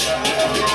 Yeah.